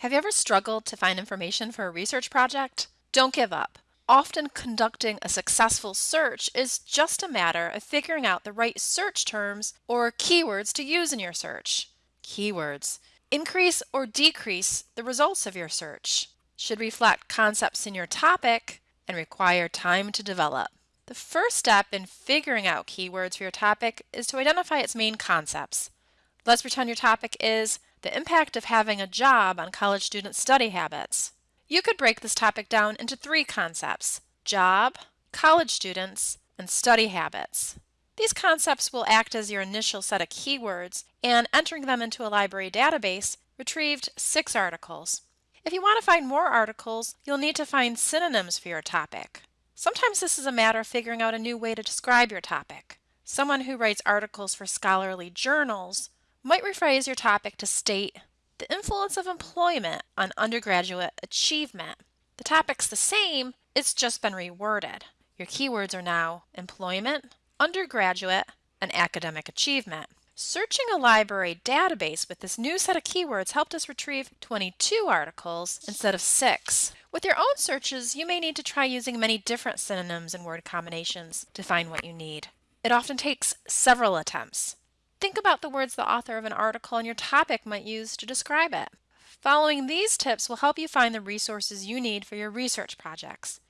Have you ever struggled to find information for a research project? Don't give up. Often conducting a successful search is just a matter of figuring out the right search terms or keywords to use in your search. Keywords increase or decrease the results of your search, should reflect concepts in your topic, and require time to develop. The first step in figuring out keywords for your topic is to identify its main concepts. Let's pretend your topic is the impact of having a job on college student study habits. You could break this topic down into three concepts job, college students, and study habits. These concepts will act as your initial set of keywords, and entering them into a library database retrieved six articles. If you want to find more articles, you'll need to find synonyms for your topic. Sometimes this is a matter of figuring out a new way to describe your topic. Someone who writes articles for scholarly journals might rephrase your topic to state the influence of employment on undergraduate achievement. The topic's the same, it's just been reworded. Your keywords are now employment, undergraduate, and academic achievement. Searching a library database with this new set of keywords helped us retrieve 22 articles instead of 6. With your own searches, you may need to try using many different synonyms and word combinations to find what you need. It often takes several attempts. Think about the words the author of an article and your topic might use to describe it. Following these tips will help you find the resources you need for your research projects.